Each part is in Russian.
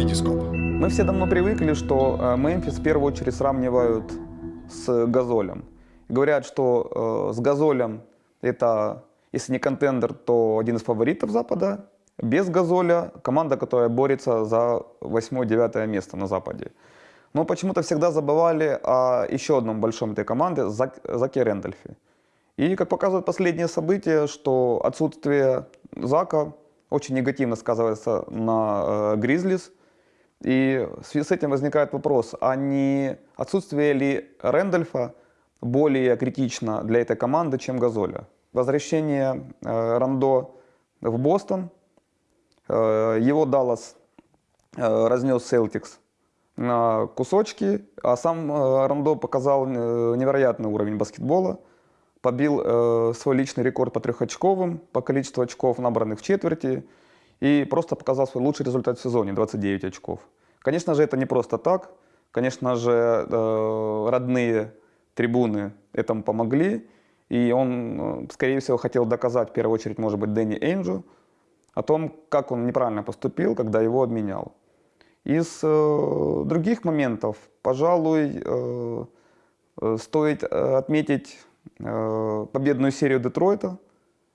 Витископ. Мы все давно привыкли, что э, Мемфис в первую очередь сравнивают с Газолем. Говорят, что э, с Газолем это, если не контендер, то один из фаворитов Запада. Без Газоля команда, которая борется за 8-9 место на Западе. Но почему-то всегда забывали о еще одном большом этой команды, Зак, Заке Рэндольфе. И, как показывают последние события, что отсутствие Зака очень негативно сказывается на э, Гризлис. И в связи с этим возникает вопрос, а не отсутствие ли Рэндольфа более критично для этой команды, чем Газоля? Возвращение э, Рандо в Бостон, э, его Даллас э, разнес Селтикс на кусочки, а сам э, Рандо показал э, невероятный уровень баскетбола, побил э, свой личный рекорд по трехочковым, по количеству очков, набранных в четверти, и просто показал свой лучший результат в сезоне, 29 очков. Конечно же, это не просто так. Конечно же, э, родные трибуны этому помогли. И он, э, скорее всего, хотел доказать, в первую очередь, может быть, Дэнни Энджу, о том, как он неправильно поступил, когда его обменял. Из э, других моментов, пожалуй, э, э стоит отметить э, победную серию Детройта,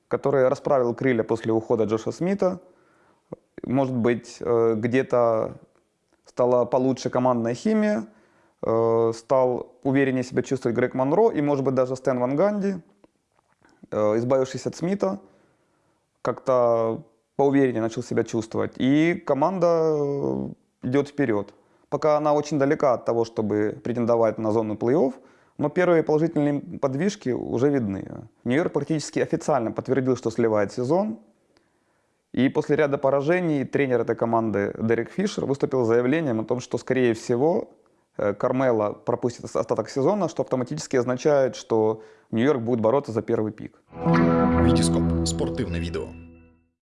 который расправил крылья после ухода Джоша Смита. Может быть, э, где-то стала получше командная химия, э, стал увереннее себя чувствовать Грег Монро и, может быть, даже Стэн Ван Ганди, э, избавившись от Смита, как-то поувереннее начал себя чувствовать. И команда идет вперед. Пока она очень далека от того, чтобы претендовать на зону плей-офф, но первые положительные подвижки уже видны. Нью-Йорк практически официально подтвердил, что сливает сезон. И после ряда поражений тренер этой команды Дерек Фишер выступил с заявлением о том, что, скорее всего, э, Кармела пропустит остаток сезона, что автоматически означает, что Нью-Йорк будет бороться за первый пик. Витископ. Спортивне відео.